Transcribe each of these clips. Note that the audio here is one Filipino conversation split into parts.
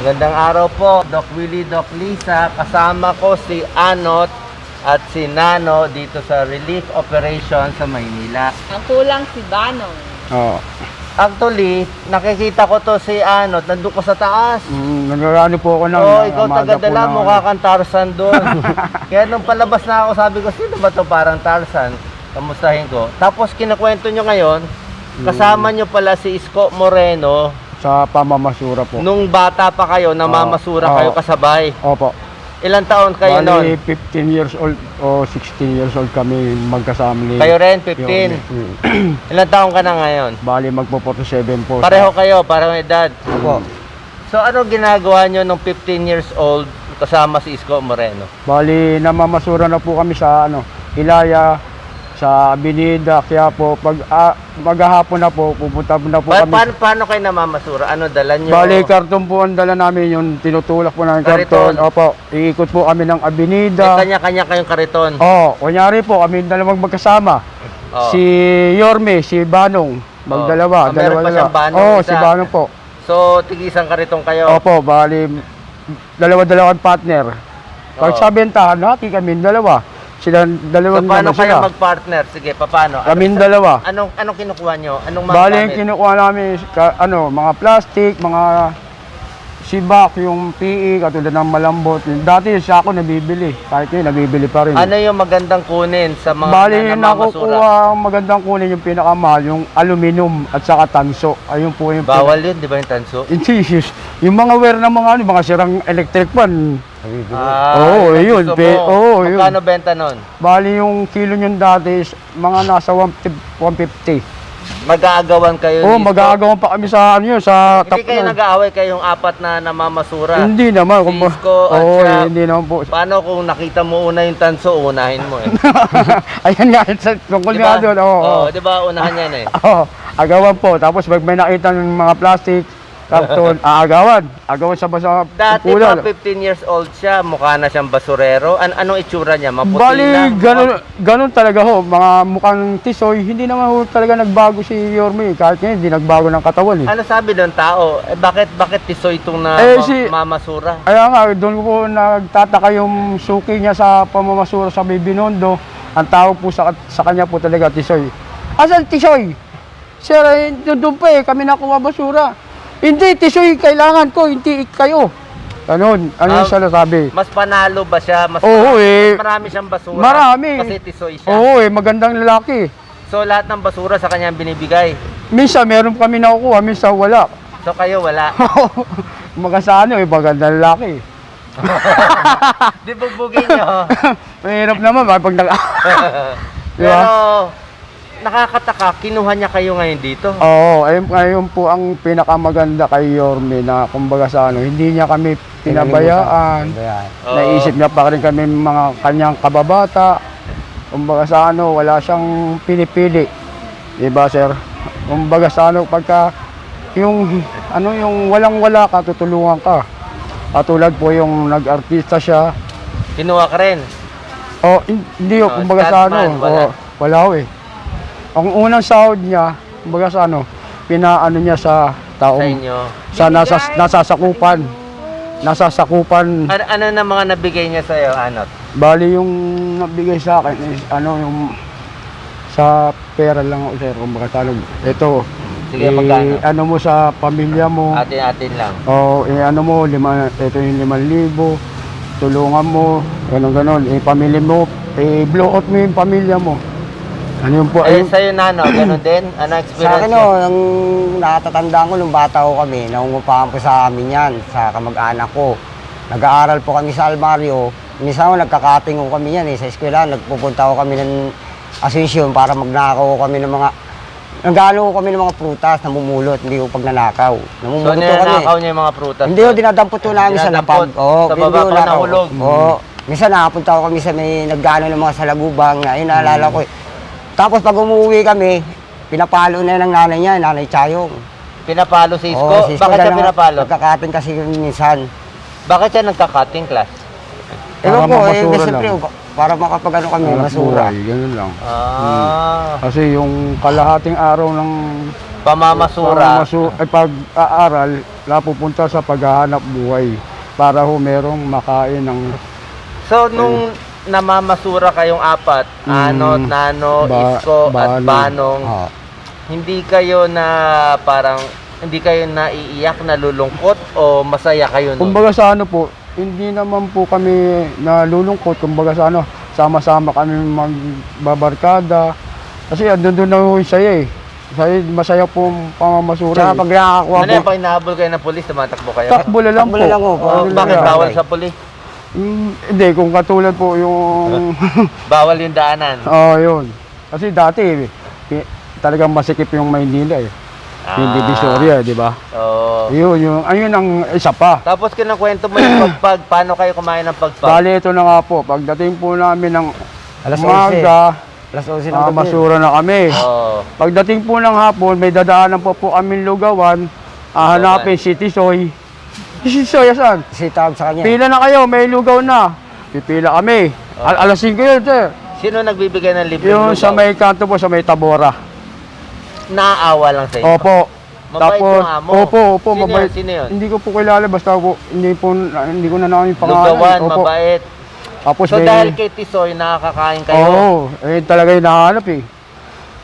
Magandang araw po, Doc Willie, Doc Lisa. Kasama ko si Anot at si Nano dito sa Relief Operation sa Maynila. Ang kulang si Banong. Oo. Actually, nakikita ko to si Anot, nandun ko sa taas. Mm, nagano po ako ng Oo, ikaw umaga taga-dala, po ng- mukha kang Tarzan doon. Kaya nung palabas na ako, sabi ko, sino ba to parang Tarzan? Kamustahin ko. Tapos kinakwento nyo ngayon, kasama nyo pala si Isko Moreno. Sa pamamasura po. Nung bata pa kayo, namamasura Oo. kayo kasabay. Opo. Ilang taon kayo Bali, noon? 15 years old o 16 years old kami magkasama ni... Kayo rin, 15. Mm. Ilang taon ka na ngayon? Bali, magpo 47 po. Pareho kayo, parang edad. Opo. So ano ginagawa nyo nung 15 years old kasama si Isko Moreno? Bali, namamasura na po kami sa ano, Ilaya, sa Binida, kaya po, pag ah, maghahapon na po, pupunta na po Pa- kami. paano, paano kayo namamasura? Ano dala nyo? Bali, karton po ang dala namin, yung tinutulak po namin Kariton. karton. Opo, iikot po kami ng May Avenida. kanya-kanya kayong kariton. Oh, kunyari po, kami dalawang magkasama. Oh. Si Yorme, si Banong, Oh, magdalawa, meron pa dalawa dalawa. siyang Banong Oh, isa. si Banong po. So, tig-isang kariton kayo. Opo, bali dalawa-dalawang partner. Pag Oo. sa bentahan, hati kami dalawa. Sila So, dalawang paano naman kayo sila. mag-partner? Sige, paano? Kami dalawa. Anong, anong kinukuha nyo? Anong mga Bali, gamit? kinukuha namin ka, ano, mga plastic, mga sibak, yung PE, katulad ng malambot. Dati sa ako nabibili. Kahit ngayon, nabibili pa rin. Ano yung magandang kunin sa mga Bali, nakukuha ang magandang kunin yung pinakamahal, yung aluminum at saka tanso. Ayun po yung Bawal yun, di ba yung tanso? Hindi. Yung mga wear ng mga ano, mga sirang electric Ah, Oo, ang yun, mo. oo, yun. Magkano benta nun? Bali yung kilo nyo dati is mga nasa 150. 150. Mag-aagawan kayo Oo, dito? mag-aagawan pa kami sa ano yun, sa Hindi kayo na. nag-aaway kayong apat na namamasura? Hindi naman. Kung ba- Isko at Oo, siya. eh, hindi naman po. Paano kung nakita mo una yung tanso, unahin mo eh. Ayan nga, sa tungkol nga ba? doon. Oo, oo. Oo, di ba? Unahan yan eh. Oo, agawan po. Tapos pag may nakita ng mga plastic, karton, aagawan. Agawan sa basa Dati pa 15 years old siya, mukha na siyang basurero. An anong itsura niya? Maputi Bali, lang? ganun, ganun talaga ho. Mga mukhang tisoy, hindi naman ho talaga nagbago si Yorme. Kahit ngayon, hindi nagbago ng katawan eh. Ano sabi ng tao? Eh, bakit bakit tisoy itong na Eh, ma- si- mamasura? Kaya nga, doon po nagtataka yung suki niya sa pamamasura sa Bibinondo. Ang tawag po sa, sa kanya po talaga, tisoy. Asan tisoy? Sir, eh, doon pa eh, kami nakuha basura. Hindi, tisoy, kailangan ko, hindi kayo. Ganun, ano Ah, yung sabi? Mas panalo ba siya? Mas, Oo marami, eh. mas marami siyang basura? Marami. Kasi tisoy siya. Oo eh, magandang lalaki. So lahat ng basura sa kanya binibigay. Minsan meron kami nakukuha, minsan wala. So kayo wala. Mga sa ano eh, magandang lalaki. Di bugbugin nyo. Mahirap naman, pag nag... Di ba? Pero nakakataka, kinuha niya kayo ngayon dito. Oo, ayun, ayun po ang pinakamaganda kay Yorme na kumbaga sa ano, hindi niya kami pinabayaan. Oo. Naisip niya pa rin kami mga kanyang kababata. Kumbaga sa ano, wala siyang pinipili. Diba, sir? Kumbaga sa ano, pagka yung ano yung walang-wala ka, tutulungan ka. Katulad po yung nag-artista siya. Kinuha ka rin. Oh, hin- hindi Oh, kumbaga sa ano, Scatman, wala. oh, wala ho eh. Ang unang sahod niya, kumbaga sa ano, pinaano niya sa Sa taong inyo. sa nasa nasasakupan. Nasasakupan. Ano, ano na mga nabigay niya sa'yo, Anot? Bali yung nabigay sa akin is ano yung sa pera lang ako sir, sa ano, ito. Sige, eh, magkano? ano mo sa pamilya mo. Atin-atin lang. O eh, ano mo, lima, ito yung limang libo. Tulungan mo, ganun ganon. Eh, pamilya mo, eh, blow out mo yung pamilya mo. Ano yung po, Eh, ayun, sa'yo, Nano, ganun din? Ano Sa experience akin, niya? oh, ang natatandaan ko nung bata ko kami, nangungupahan po sa amin yan, sa kamag-anak ko. Nag-aaral po kami sa Almario. Minsan ko, nagkakating ko kami yan eh, sa eskwela. Nagpupunta ko kami ng asensyon para magnakaw ko kami ng mga... Nagano ko kami ng mga prutas, namumulot, hindi ko pag nanakaw. So, Namumulot kami. ninanakaw niya yung mga prutas. Hindi ko dinadampot ko namin sa napag. Oo, Sa baba ko nahulog? Oo. Minsan nakapunta ko kami sa may naggano ng mga salagubang na yun, naalala ko eh. Tapos pag umuwi kami, pinapalo na ng nanay niya, nanay Chayong. Pinapalo si Isko? Oo, si Isko Bakit siya pinapalo? Nagkakating kasi minsan. Bakit siya nagka-cutting class? Ewan ko, eh, mamasura siyempre, lang. para makapag ano kami, Hanap masura. buhay, ganun lang. Ah, Kasi yung kalahating araw ng pamamasura. pamamasu- ay pag-aaral, napupunta sa paghahanap buhay para ho merong makain ng So, nung namamasura kayong apat, Mm. Anot, Nano, Ba- Isko, at Banong. Banong, hindi kayo na parang, hindi kayo naiiyak, nalulungkot, o masaya kayo nun? Kumbaga sa ano po, hindi naman po kami nalulungkot. Kumbaga sa ano, sama-sama kami magbabarkada. Kasi andun doon na ho yung saya eh. Saya, masaya po ang pamamasura. Tsaka eh. pag nakakakuha Ano po, yan, pag inahabol kayo ng polis, tumatakbo kayo? Takbo na lang Takbo po. na lang ho, Oh, Ano bakit lang? bawal sa polis? Mm, hindi, kung katulad po yung... Bawal yung daanan. Oo, yun. Kasi dati, eh, talagang masikip yung Maynila eh. Yung Ah. Divisoria, di ba? Oo. Yun, yung, ayun ang isa pa. Tapos kinakwento mo yung pagpag, paano kayo kumain ng pagpag? Bali, ito na nga po. Pagdating po namin ng Alas 11. umaga, alas 11 ng ah, gabi. masura na kami. Oo. Pagdating po ng hapon, may dadaanan po po kami lugawan. Ah, hanapin si Tisoy. Si Tisoy, asan? Si tawag sa kanya. Pila na kayo, may lugaw na. Pipila kami. Al alas 5 yun, sir. Sino nagbibigay ng libreng Yung lugaw? sa may kanto po, sa may Tabora. Naaawa lang sa inyo. Opo. Mabait Tapos, yung amo. opo, opo, Sino mabait. yun? Sino yun? Hindi ko po kilala, basta po, hindi po, hindi ko na namin yung pangalan. Lugawan, Opo. mabait. Tapos So may, dahil kay Tisoy, nakakakain kayo. Oo, eh, talaga yung nahanap eh.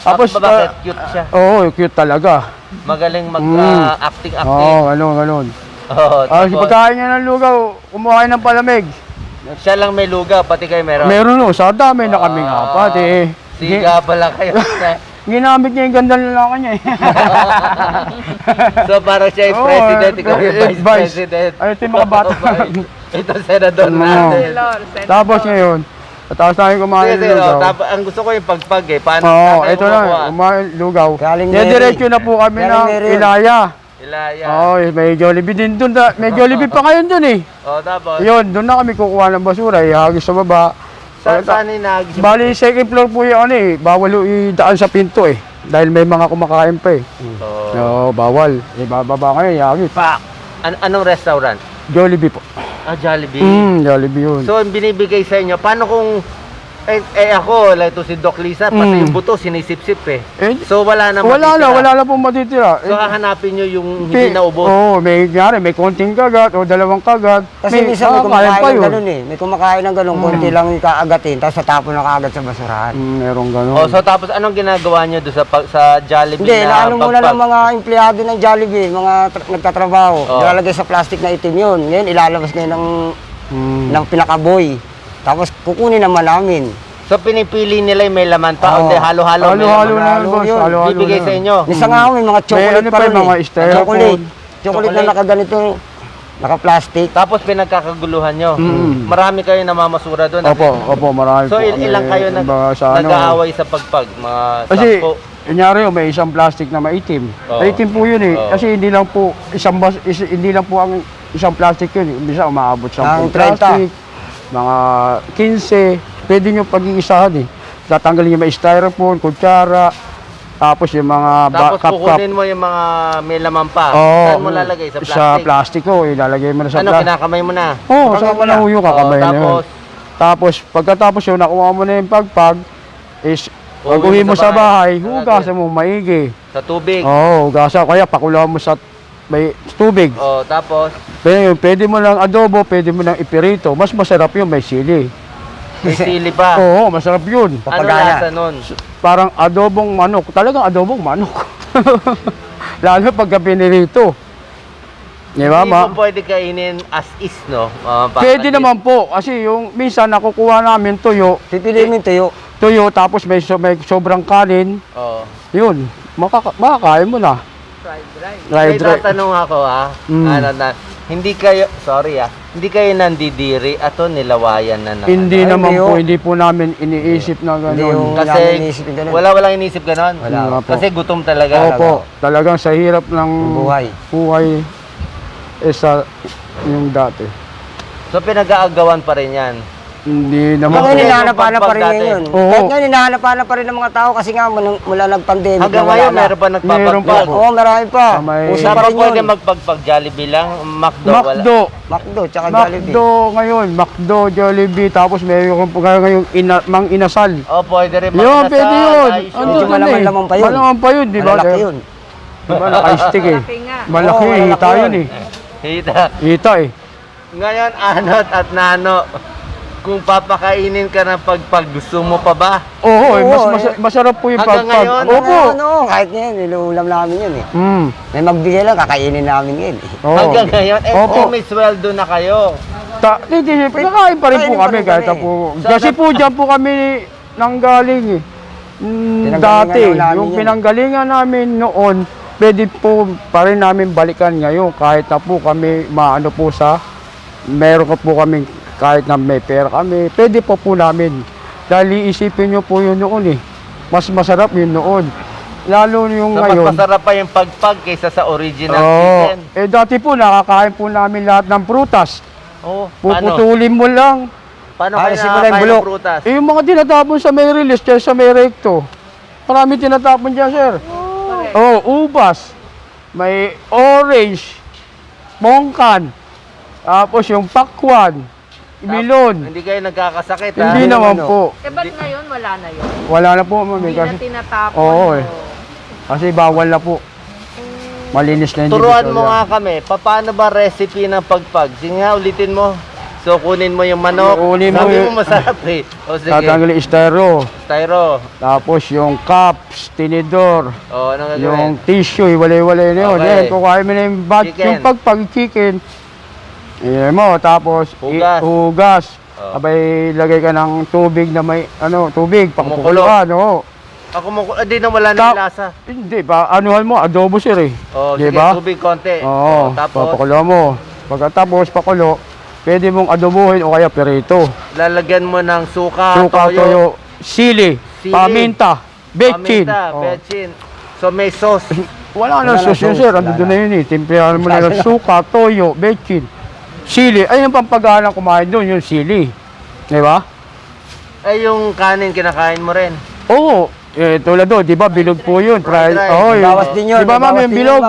Tapos Tapos, bakit? ah, Cute siya. Oo, cute talaga. Magaling Mm. mag-acting-acting. Oo, ganun, ganun. Oo. Ah, tapos, pagkain niya ng lugaw, kumuha ng palamig. siya lang may lugaw, pati kayo meron. Meron no, sa dami na kaming Ah, apat eh. Gi- Siga pala kayo. ginamit niya yung ganda lalaki niya eh. so parang siya yung Oo, president, ikaw yung eh, vice, vice. president. Ay, ito yung mga bata. ito senador Oo. natin. Senador, senador. Tapos ngayon, tapos tayo kumain Sige, ng sige, oh, lugaw. tapos ang gusto ko yung pagpag eh. Paano Oo, kayo ito na, kumain lugaw. Galing Mary. diretso na po kami Galing ng Mary yun. Ilaya. Ilaya. Oo, eh, may Jollibee din doon. May Jollibee pa ngayon doon eh. Oh, tapos, Yun, doon na kami kukuha ng basura, ihagis sa baba. saan saan yung Bali, second floor po yung ano eh, bawal yung idaan sa pinto eh. Dahil may mga kumakain pa eh. Oh. Oo, bawal. Eh, bababa kayo, ihagis. Pa, an- anong restaurant? Jollibee po. Ah, Jollibee. Mm, Jollibee yun. So, binibigay sa inyo, paano kung, eh, eh ako, like to si Doc Lisa, pati Mm. yung buto, sinisip-sip eh. eh, So, wala na wala na, matitira. wala na pong matitira. So, Eh, hahanapin nyo yung pi- hindi naubos. Oo, may nyari, may konting kagat o dalawang kagat. Kasi minsan may kumakain ng ganun eh. May kumakain ng ganun, konti lang yung kaagatin, tapos natapon na kaagad sa basurahan. Mm, merong ganun. Oh, so tapos anong ginagawa nyo doon sa pag- sa Jollibee Hindi, na naano muna pagpag- ng mga empleyado ng Jollibee, mga tra- nagtatrabaho. Oo. Ilalagay sa plastic na itim yun. Ngayon, ilalabas ngayon ng, Mm. ng pinakaboy. Tapos kukunin naman namin. So pinipili nila yung may laman pa, Oo. hindi halo-halo. may Halo-halo laman. na yan, halo boss. yun. Halo-halo Bibigay na sa inyo. Minsan nga may mga chocolate ano pa rin mga eh. styrofoam. Chocolate. Chocolate Chocolate. na nakaganito, naka-plastic. Tapos pinagkakaguluhan nyo. Mm. Marami kayo namamasura doon. Opo, opo, marami So po. il- ilang kayo nag, Kumbaga sa ano, nag-aaway sa pagpag? Mga Kasi, sampo? kunyari oh, may isang plastic na maitim. Oo. Maitim po yun eh. Oo. Kasi hindi lang po, isang bas, is- hindi lang po ang isang plastic yun. eh. Bisa umaabot sa Ang 30. plastic, mga 15. Pwede nyo pag-iisahan eh. Tatanggalin yung may styrofoam, kutsara, tapos yung mga Tapos cup-cup. kukunin mo yung mga may laman pa. Oo, Saan mo lalagay? Sa plastic? Sa plastic ko, ilalagay mo na sa ano, plastic. kinakamay mo na? Oo, sa panahuyo ka, Oo, kamay na yun. tapos, Tapos, pagkatapos yun, nakuha mo na yung pagpag, is, pag uwi mo sa sa bahay, bahay. hugasan mo maigi. sa tubig. Oo, hugasan. Kaya pakulaw mo sa may tubig. Oh, tapos, Pwede, yun, pwede mo lang adobo, pwede mo lang ipirito. Mas masarap yun, may sili. may sili pa. Oo, masarap yun. ano lasa nun? Parang adobong manok. Talagang adobong manok. Lalo pagka pinirito. Di ba, Hindi ma? mo pwede kainin as is, no? Uh, Pwede naman po. Kasi yung minsan nakukuha namin tuyo, Pipiliin mo yung tuyo. tuyo tapos may, so, may sobrang kanin. Oo. Yun, makaka makakain mo na. Fried rice. Dry, May dry. tatanong ako ha. Mm. Ano na, hindi kayo, sorry ah, hindi kayo nandidiri ato nilawayan na na. Hindi Ay, naman hindi po, hindi po namin iniisip na gano'n. Kasi iniisip ganun. wala walang inisip ganon. Wala. Wala po. Kasi gutom talaga. Opo, talagang sa hirap ng Buhay. buhay eh, sa yung dati. So pinag-aagawan pa rin yan. Hindi naman po. hinahanap-hanap pa rin ngayon. Oo. Kahit ngayon, hinahanap-hanap pa rin ng mga tao kasi nga mula, mula nag-pandemic Hanggang na wala ngayon, na. meron pa Meron pa nagpapagpag. po. Oo, marami pa. Sa may- Uso Saan pa rin pwede yun. magpagpag Jollibee lang? McDo, wala. McDo. Macdo, tsaka Jollibee. McDo ngayon, McDo, Jollibee, tapos mayroon po kayo ngayong ina, mang inasal. Oh, pwede rin Yun, magkasal, pwede yun. ayos Medyo yun. eh. malaman pa yun. Malaman pa yun, di ba? Malalaki yun. Di ba, naka-stick eh. Malaki nga. Malaki, Oo, hita malaki yun yun. eh. Hita. Hita eh. Ngayon, anot at nano, kung papakainin ka ng pagpag, gusto mo pa ba? Oo, eh, mas, mas- eh. masarap po yung Hanggang pagpag. ngayon, Opo. Ano, kahit ngayon, niluulam namin yun eh. Mm. May magbigay lang, kakainin namin yun eh. Oo. Hanggang ngayon, eh, Opo. oh, may sweldo na kayo. Ta, hindi, hindi, nakain pa rin po Kainin pa kami rin kahit kami. po. Sa- Kasi po dyan po kami nanggaling eh. Mm, Pinanggalingan dati, namin yung yun. pinanggalingan namin noon, pwede po pa rin namin balikan ngayon kahit na po kami maano po sa, meron ko po kami kahit na may pera kami, pwede po po namin. Dahil iisipin nyo po yun noon eh. Mas masarap yun noon. Lalo yung So, mas ngayon. masarap pa yung pagpag kaysa sa original Oo. chicken. eh dati po nakakain po namin lahat ng prutas. Oh, paano? Puputulin mo lang. Paano Ah, kayo nakakain ng prutas? Eh, yung mga tinatapon sa may release, dyan sa may recto. Marami tinatapon dyan, sir. Oh, ubas. May orange, mongkan. Tapos yung pakwan, milon. Hindi kayo nagkakasakit, ha? Hindi naman ano? po. Eh, ba't ngayon wala na yun? Wala na po, mami. Hindi na Kasi, tinatapon. Oo, eh. kasi bawal na po. Malinis na yung Turuan mo nga kami, paano ba recipe ng pagpag? Sige nga, ulitin mo. So, kunin mo yung manok. Kunin mo Sabi yung- mo masarap eh. O sige, Tatanggalin styro. styro. Tapos yung cups, tinidor. O, ano Yung gagawin? tissue, iwalay-walay na yun. Okay. Yan, kukuhain mo na yung, bat, Chicken. yung pagpag Iyan mo, tapos i- Hugas. hugas. Oh. Abay, lagay ka ng tubig na may, ano, tubig, pakukuluan, oo. Ako mo, hindi na wala na Ta- lasa. Hindi, pa, anuhan mo, adobo sir eh. O, Di sige, ba? tubig konti. Oo, O, tapos, papakulo mo. Pagkatapos, pakulo, pwede mong adobohin o kaya perito. lalagyan mo ng suka, Suka, toyo, toyo, sili, Sili. paminta, bechin. paminta, Oo. betchin. So, may sauce. Wala Wala na sauce yun, sir. Ando na. yun eh. Timplahan mo na suka, toyo, bechin, sili. Ay, yung pampagana kumain doon, yung sili. Di ba? Eh, yung kanin kinakain mo rin. Oo. Eh, tulad doon, di ba, bilog po yun. Fried, oh, yun. Bawas din yun, Di ba, ma'am, yung bilog?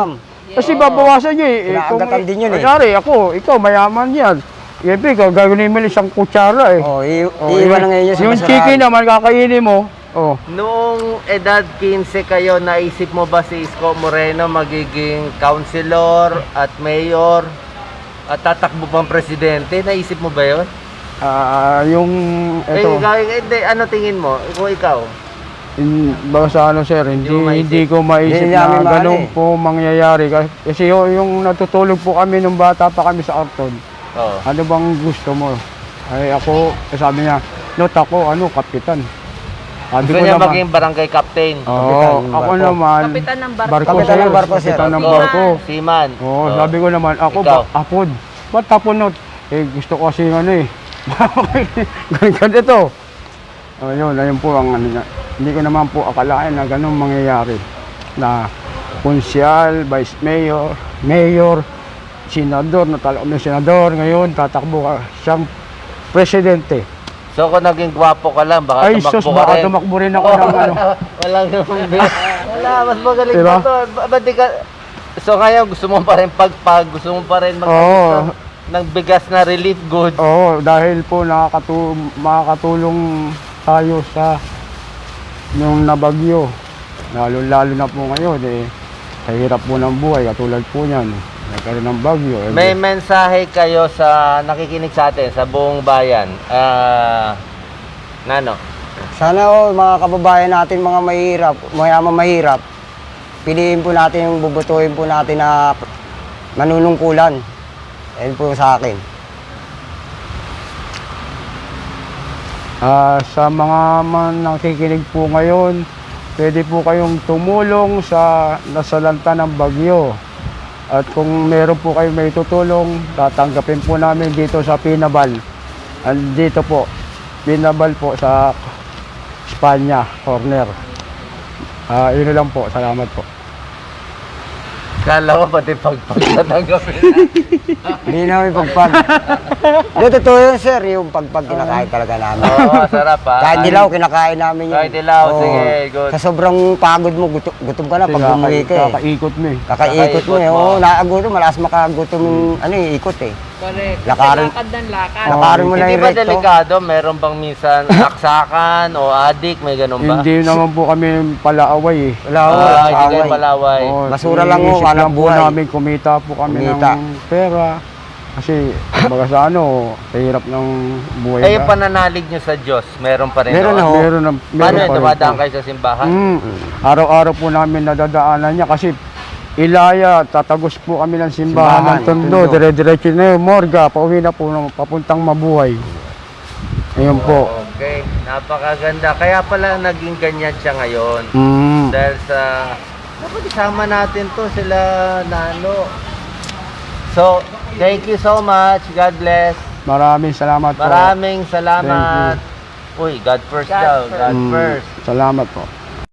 Kasi babawasan nyo eh. eh. Inaagatan din yun eh. Kunyari, ako, ikaw, mayaman yan. Siyempre, ikaw, gagawin mo isang kutsara eh. Oh, Oh, iiwan yun. na ngayon yun sa Yung chicken naman, kakainin mo. Oh. Noong edad 15 kayo, naisip mo ba si Isko Moreno magiging councilor at mayor at tatakbo pang presidente? Naisip mo ba yun? Ah, yung, Eh, eto. ikaw, eh, hindi, ano tingin mo? Kung ikaw? In, baka sa ano sir, hindi, mo maisip. hindi ko maisip Hindi na namin ganun eh. po mangyayari. Kasi, kasi yung, yung natutulog po kami nung bata pa kami sa Arton, Oh. ano bang gusto mo? Ay ako, eh, sabi niya, not ako, ano, kapitan. Sabi Gusto niya maging barangay captain. Oo, Kapitan ng ako barko. naman, Kapitan ng barko. barko, Kapitan sir. ng barko, sir. Kapitan ng barko. Seaman. Oo, Oh. sabi ko naman, ako Ikaw? ba, apod. Ba't tapunot? Eh, gusto ko kasi ano eh. Ganito. Oh, yun, ayun po ang ano niya. Hindi ko naman po akalain na ganun mangyayari. Na konsyal, vice mayor, mayor, senador, natalo kami senador, ngayon tatakbo ka siyang presidente. So kung naging gwapo ka lang, baka Ay, sus, tumakbo ka baka rin. tumakbo rin ako ng ano. Walang Wala, mas magaling Diba? pa to. Ba- Ba't di ka... So ngayon, gusto mo pa rin pagpag, gusto mo pa rin mag Oo. ng, ng bigas na relief goods. Oo, dahil po nakakatu makakatulong tayo sa yung nabagyo. Lalo-lalo na po ngayon eh, sa hirap po ng buhay, katulad po niyan. Nagkaroon ng bagyo. eh, May mensahe kayo sa nakikinig sa atin, sa buong bayan. Ah, Nano? Sana oh, mga kababayan natin, mga mahirap, mayaman mahirap, piliin po natin yung bubutuhin po natin na manunungkulan. Yan po sa akin. Ah, sa mga man nakikinig po ngayon, pwede po kayong tumulong sa nasalanta ng bagyo. At kung meron po kayo may tutulong, tatanggapin po namin dito sa Pinabal. Andito po, Pinabal po sa Espanya, corner. Ah, yun lang po. Salamat po. Kala ko pati pagpag tatanggapin. Hindi namin pagpag. Hindi, totoo yun, sir. Yung pagpag kinakain talaga namin. Oo, sarap ha. Kahit dilaw, kinakain namin yun. Kahit dilaw, Oo. sige, good. Sa sobrang pagod mo, gutom, gutom ka na pag bumuwi ka eh. Kakaikot mo eh. Kakaikot mo eh. Oo, naagutom. Malakas makagutom yung ano eh, ikot eh. Correct. Lakarin- Lakad ng lakad. Lakarin mo na Hindi yung ba recto. delikado? Meron bang minsan saksakan o adik? May ganun ba? Hindi naman po kami palaaway eh. Wala, Ah, hindi kayo away. palaway. Oo, Basura lang ho, iniisip hanap lang po buhay. namin, kumita po kami Kumita. ng pera. Kasi, baga sa ano, sa hirap ng buhay. Eh, yung pananalig nyo sa Diyos, meron pa rin Meron na ho. Meron na, meron Paano yun? pa rin Dumadaan po. kayo sa simbahan? Mm, araw-araw po namin nadadaanan niya kasi Ilaya, tatagos po kami ng simbahan, Simbahan, ng Tondo, Tondo. dire-diretso na yun, Morga, pauwi na po ng papuntang mabuhay. Ayun po. Okay, napakaganda. Kaya pala naging ganyan siya ngayon. Mm. Dahil sa... Dapat isama natin to sila Nano. So, thank you so much. God bless. Maraming salamat po. Maraming salamat. Uy, God first God daw. first. God Mm, first. Salamat po.